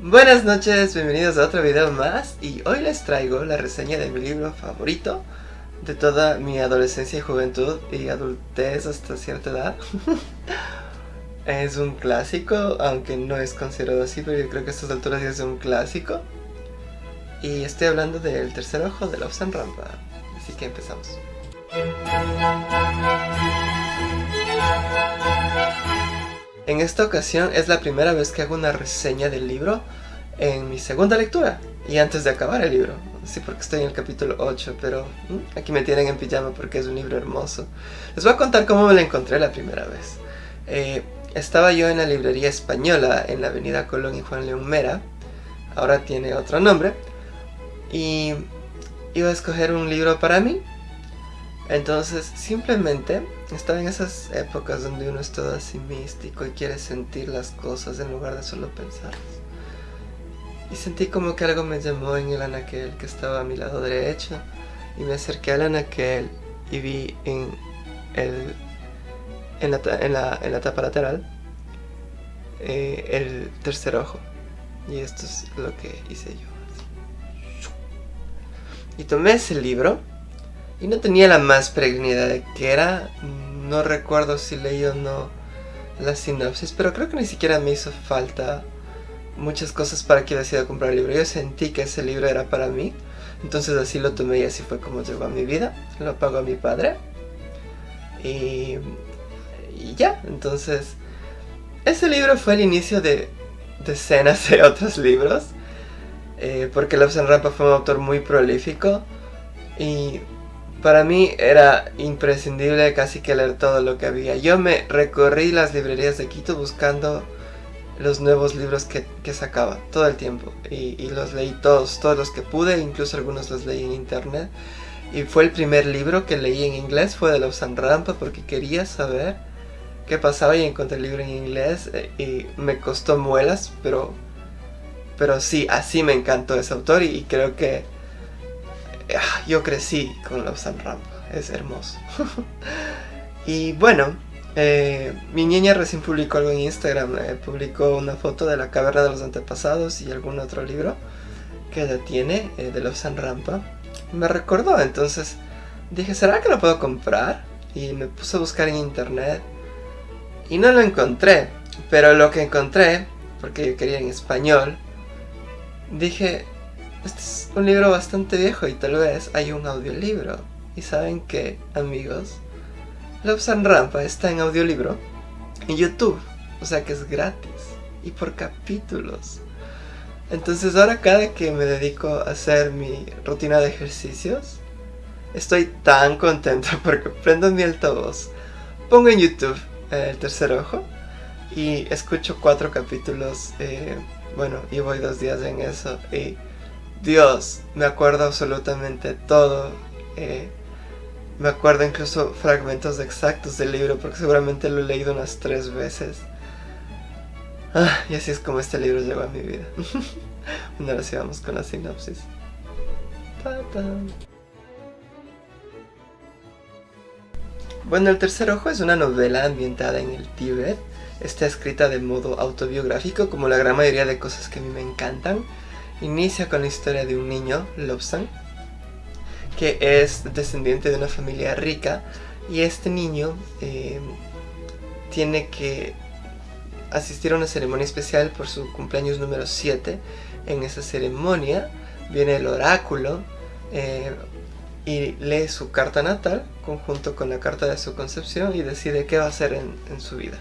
Buenas noches, bienvenidos a otro video más y hoy les traigo la reseña de mi libro favorito de toda mi adolescencia y juventud y adultez hasta cierta edad. es un clásico, aunque no es considerado así, pero yo creo que a estas alturas ya es un clásico. Y estoy hablando del tercer ojo de Love and Rampa, así que empezamos. En esta ocasión es la primera vez que hago una reseña del libro en mi segunda lectura y antes de acabar el libro. Sí, porque estoy en el capítulo 8, pero mm, aquí me tienen en pijama porque es un libro hermoso. Les voy a contar cómo me lo encontré la primera vez. Eh, estaba yo en la librería española en la avenida Colón y Juan León Mera, ahora tiene otro nombre, y iba a escoger un libro para mí entonces simplemente estaba en esas épocas donde uno es todo así místico y quiere sentir las cosas en lugar de solo pensarlas. Y sentí como que algo me llamó en el anaquel que estaba a mi lado derecho y me acerqué al anaquel y vi en, el, en, la, en la, tapa lateral eh, el tercer ojo. Y esto es lo que hice yo. Y tomé ese libro y no tenía la más peregrina de qué era. No recuerdo si leí o no la sinopsis, pero creo que ni siquiera me hizo falta muchas cosas para que decida comprar el libro. Yo sentí que ese libro era para mí, entonces así lo tomé y así fue como llegó a mi vida. Lo pagó a mi padre. Y, y ya, entonces... Ese libro fue el inicio de decenas de otros libros. Eh, porque Lobson Rampa fue un autor muy prolífico. Y para mí era imprescindible casi que leer todo lo que había. Yo me recorrí las librerías de Quito buscando los nuevos libros que, sacaba todo el tiempo. Y, los leí todos, todos los que pude, incluso algunos los leí en internet. Y fue el primer libro que leí en inglés, fue de Lausanne Rampa, porque quería saber qué pasaba y encontré el libro en inglés. Eh, y me costó muelas, pero, pero sí, así me encantó ese autor y creo que yo crecí con los Rampa, es hermoso. y bueno, eh, mi niña recién publicó algo en Instagram, eh, publicó una foto de la caverna de los antepasados y algún otro libro que ella tiene eh, de los Rampa. Me recordó, entonces dije, ¿será que lo puedo comprar? Y me puse a buscar en internet y no lo encontré, pero lo que encontré, porque yo quería en español, dije, este es un libro bastante viejo y tal vez hay un audiolibro. Y saben que, amigos, Love and Rampa está en audiolibro en YouTube. O sea que es gratis y por capítulos. Entonces ahora cada que me dedico a hacer mi rutina de ejercicios, estoy tan contento porque prendo mi altavoz, pongo en YouTube eh, el tercer ojo y escucho cuatro capítulos. Eh, bueno, y voy dos días en eso y Dios, me acuerdo absolutamente todo. Eh, me acuerdo incluso fragmentos exactos del libro porque seguramente lo he leído unas tres veces. Ah, y así es como este libro llegó a mi vida. bueno, ahora sí vamos con la sinopsis. Bueno, El tercer ojo es una novela ambientada en el Tíbet. Está escrita de modo autobiográfico como la gran mayoría de cosas que a mí me encantan. Inicia con la historia de un niño, Lobsang, que es descendiente de una familia rica y este niño eh, tiene que asistir a una ceremonia especial por su cumpleaños número 7. En esa ceremonia viene el oráculo eh, y lee su carta natal conjunto con la carta de su concepción y decide qué va a hacer en, en su vida.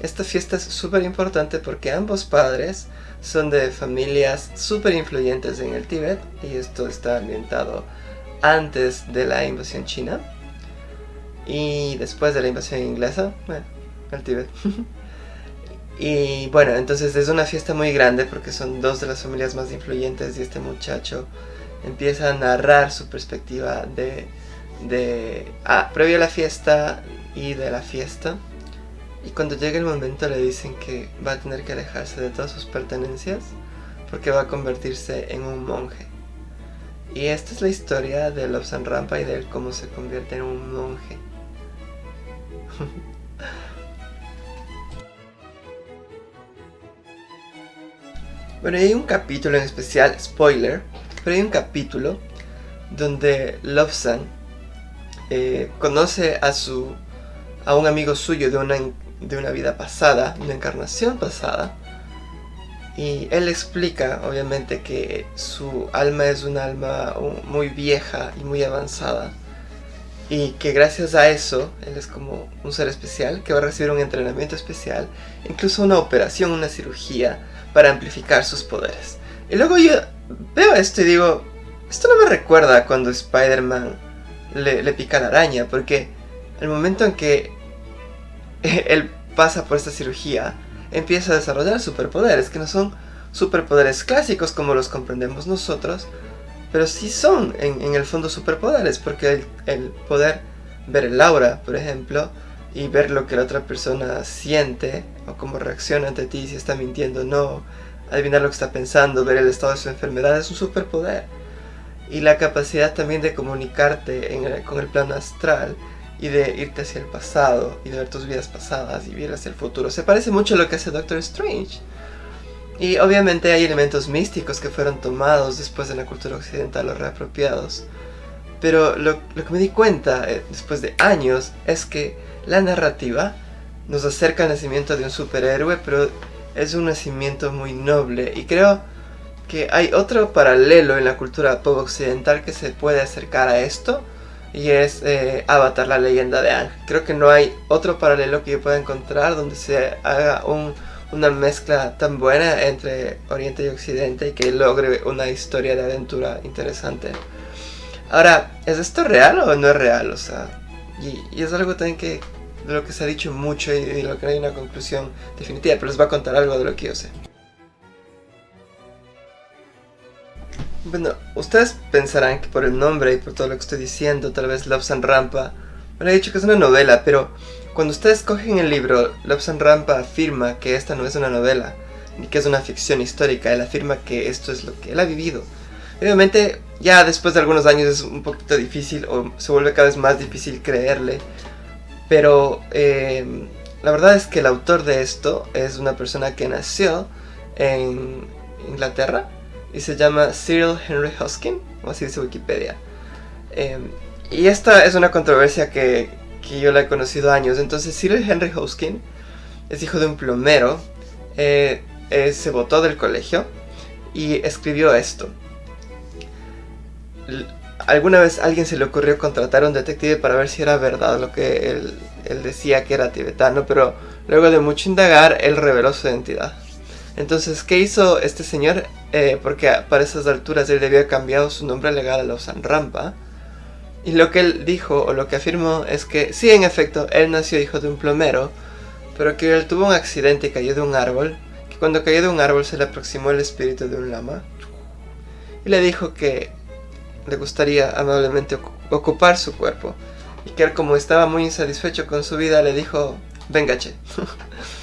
Esta fiesta es súper importante porque ambos padres son de familias súper influyentes en el Tíbet y esto está ambientado antes de la invasión china y después de la invasión inglesa, bueno, el Tíbet. y bueno, entonces es una fiesta muy grande porque son dos de las familias más influyentes y este muchacho empieza a narrar su perspectiva de, de ah, previo a la fiesta y de la fiesta y cuando llega el momento le dicen que va a tener que alejarse de todas sus pertenencias porque va a convertirse en un monje. Y esta es la historia de Lobsan Rampa y de cómo se convierte en un monje. Bueno, hay un capítulo en especial, spoiler, pero hay un capítulo donde Lobsang eh, conoce a su a un amigo suyo de una, de una vida pasada, una encarnación pasada, y él explica, obviamente, que su alma es una alma muy vieja y muy avanzada. Y que gracias a eso, él es como un ser especial que va a recibir un entrenamiento especial, incluso una operación, una cirugía, para amplificar sus poderes. Y luego yo veo esto y digo, esto no me recuerda cuando Spider-Man le pica la araña, porque el momento en que él pasa por esta cirugía, empieza a desarrollar superpoderes, que no son superpoderes clásicos como los comprendemos nosotros, pero sí son en, el fondo superpoderes, porque el, poder ver el aura, por ejemplo, y ver lo que la otra persona siente, o cómo reacciona ante ti, si está mintiendo o no, adivinar lo que está pensando, ver el estado de su enfermedad, es un superpoder. Y la capacidad también de comunicarte con el plano astral y de irte hacia el pasado y de ver tus vidas pasadas y ver hacia el futuro. Se parece mucho a lo que hace Doctor Strange. Y obviamente hay elementos místicos que fueron tomados después de la cultura occidental o reapropiados. Pero lo, que me di cuenta eh, después de años es que la narrativa nos acerca al nacimiento de un superhéroe, pero es un nacimiento muy noble. Y creo que hay otro paralelo en la cultura pop occidental que se puede acercar a esto y es eh, Avatar, la leyenda de Aang. Creo que no hay otro paralelo que yo pueda encontrar donde se haga una mezcla tan buena entre Oriente y Occidente y que logre una historia de aventura interesante. Ahora, ¿es esto real o no es real? O sea, y, es algo también que de lo que se ha dicho mucho y de lo que no hay una conclusión definitiva, pero les voy a contar algo de lo que yo sé. Bueno, ustedes pensarán que por el nombre y por todo lo que estoy diciendo, tal vez Love and Rampa, me he dicho que es una novela, pero cuando ustedes cogen el libro, Love and Rampa afirma que esta no es una novela, ni que es una ficción histórica, él afirma que esto es lo que él ha vivido. Obviamente, ya después de algunos años es un poquito difícil, o se vuelve cada vez más difícil creerle, pero eh, la verdad es que el autor de esto es una persona que nació en Inglaterra, y se llama Cyril Henry Hoskin, o así dice Wikipedia. Em, y esta es una controversia que, que, yo la he conocido años. Entonces Cyril Henry Hoskin es hijo de un plomero, eh, eh, se votó del colegio y escribió esto. Alguna vez a alguien se le ocurrió contratar a un detective para ver si era verdad lo que él, él decía que era tibetano, pero luego de mucho indagar, él reveló su identidad. Entonces, ¿qué hizo este señor? Eh, porque para esas alturas él había cambiado su nombre legal a Lausanne Rampa. Y lo que él dijo, o lo que afirmó, es que sí, en efecto, él nació hijo de un plomero, pero que él tuvo un accidente y cayó de un árbol, que cuando cayó de un árbol se le aproximó el espíritu de un lama, y le dijo que le gustaría amablemente ocupar su cuerpo, y que él como estaba muy insatisfecho con su vida le dijo, venga che.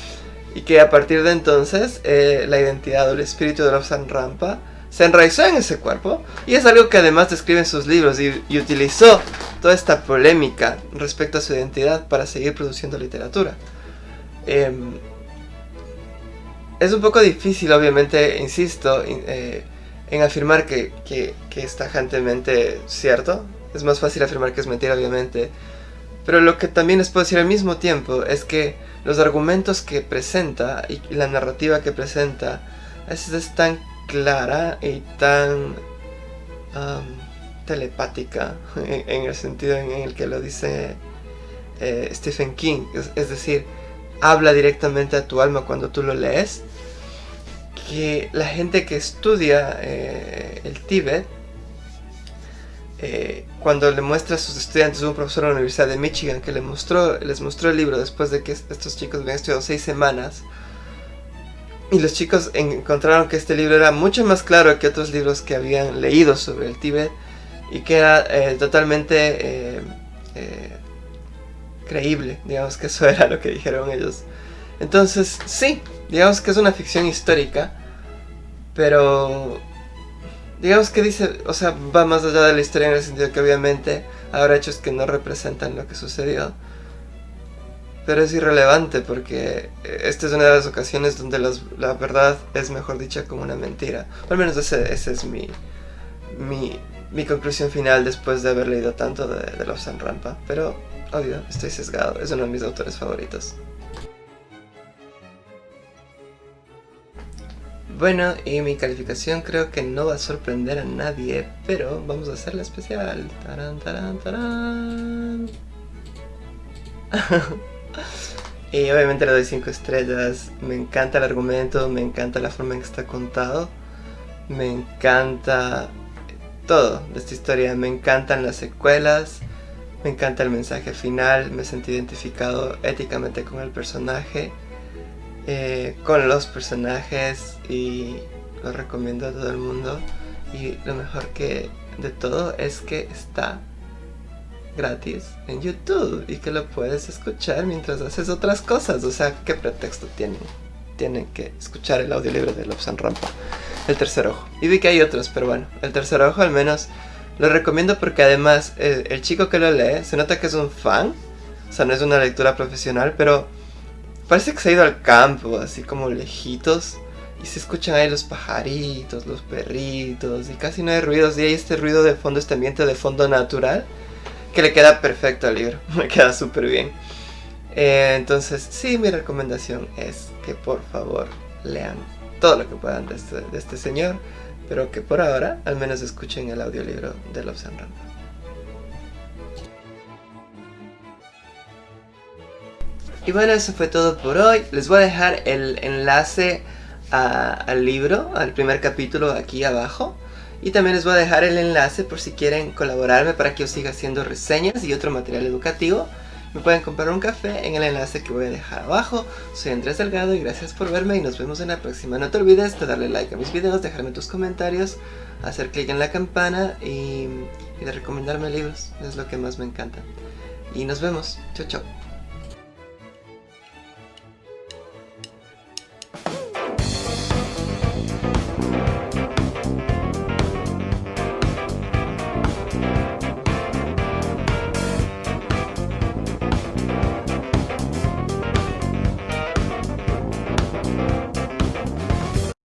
y que a partir de entonces eh, la identidad o el espíritu de Lobsang Rampa se enraizó en ese cuerpo y es algo que además describe en sus libros y, utilizó toda esta polémica respecto a su identidad para seguir produciendo literatura. Em, es un poco difícil, obviamente, insisto, eh, en afirmar que, que, que es tajantemente cierto. Es más fácil afirmar que es mentira, obviamente. Pero lo que también les puedo decir al mismo tiempo es que los argumentos que presenta y la narrativa que presenta veces es tan clara y tan telepática en, el sentido en el que lo dice eh, Stephen King. Es, decir, habla directamente a tu alma cuando tú lo lees. Que la gente que estudia eh, el Tíbet eh, cuando le muestra a sus estudiantes, un profesor de la Universidad de Michigan que le mostró, les mostró el libro después de que estos chicos habían estudiado seis semanas. Y los chicos encontraron que este libro era mucho más claro que otros libros que habían leído sobre el Tíbet y que era eh, totalmente eh, creíble, digamos que eso era lo que dijeron ellos. Entonces, sí, digamos que es una ficción histórica, pero digamos que dice, o sea, va más allá de la historia en el sentido que obviamente habrá hechos que no representan lo que sucedió. pero es irrelevante porque esta es una de las ocasiones donde la verdad es mejor dicha como una mentira. Al menos esa es mi, mi, conclusión final después de haber leído tanto de, de Love San Rampa. Pero, obvio, estoy sesgado, es uno de mis autores favoritos. Bueno, y mi calificación creo que no va a sorprender a nadie, pero vamos a hacerla especial. Tarán, tarán, tarán. y obviamente le doy 5 estrellas. Me encanta el argumento, me encanta la forma en que está contado. Me encanta todo de esta historia. Me encantan las secuelas. Me encanta el mensaje final. Me sentí identificado éticamente con el personaje. Eh, con los personajes y lo recomiendo a todo el mundo. Y lo mejor que de todo es que está gratis en YouTube y que lo puedes escuchar mientras haces otras cosas. O sea, ¿qué pretexto tienen? Tienen que escuchar el audiolibro de Lobsan Rampa, El Tercer Ojo. Y vi que hay otros, pero bueno, El Tercer Ojo al menos lo recomiendo porque además el, el chico que lo lee se nota que es un fan. O sea, no es una lectura profesional, pero parece que se ha ido al campo, así como lejitos. Y se escuchan ahí los pajaritos, los perritos, y casi no hay ruidos. Y hay este ruido de fondo, este ambiente de fondo natural que le queda perfecto al libro, me queda súper bien. Eh, entonces, sí, mi recomendación es que por favor lean todo lo que puedan de este, de este señor, pero que por ahora al menos escuchen el audiolibro de Love and Y bueno, eso fue todo por hoy. Les voy a dejar el enlace al libro, al primer capítulo aquí abajo. Y también les voy a dejar el enlace por si quieren colaborarme para que yo siga haciendo reseñas y otro material educativo. Me pueden comprar un café en el enlace que voy a dejar abajo. Soy Andrés Delgado y gracias por verme y nos vemos en la próxima. No te olvides de darle like a mis videos, dejarme tus comentarios, hacer clic en la campana y, y de recomendarme libros. Es lo que más me encanta. Y nos vemos. Chao, chao.